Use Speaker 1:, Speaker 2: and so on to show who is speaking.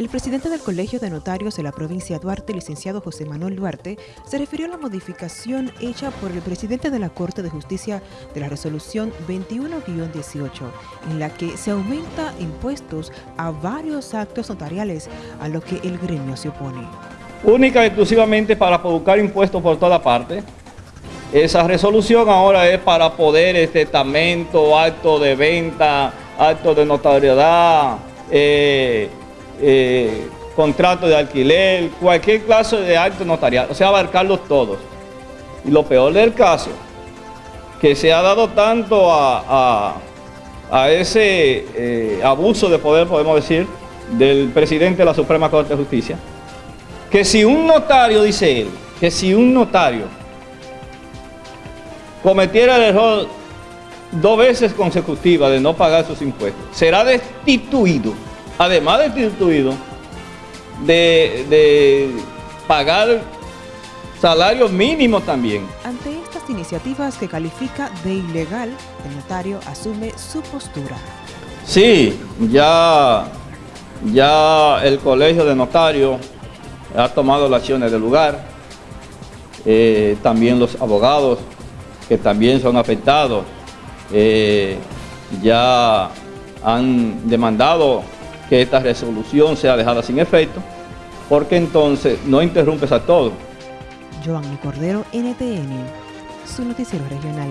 Speaker 1: El presidente del Colegio de Notarios de la provincia de Duarte, licenciado José Manuel Duarte, se refirió a la modificación hecha por el presidente de la Corte de Justicia de la resolución 21-18, en la que se aumenta impuestos a varios actos notariales, a lo que el gremio se opone.
Speaker 2: Única y exclusivamente para buscar impuestos por toda parte. Esa resolución ahora es para poder, este acto de venta, acto de notariedad, eh, eh, contrato de alquiler, cualquier clase de acto notarial, o sea, abarcarlos todos. Y lo peor del caso, que se ha dado tanto a, ese eh, abuso de poder, podemos decir, del presidente de la Suprema Corte de Justicia, que si un notario, dice él, que si un notario cometiera el error dos veces consecutivas de no pagar sus impuestos, será destituido además de instituido, de, pagar salarios mínimos también.
Speaker 1: Ante estas iniciativas que califica de ilegal, el notario asume su postura.
Speaker 2: Sí, ya, ya el colegio de notarios ha tomado las acciones del lugar, eh, también los abogados que también son afectados, eh, ya han demandado que esta resolución sea dejada sin efecto, porque entonces no interrumpes a todo.
Speaker 1: Cordero, NTN, su noticiero regional.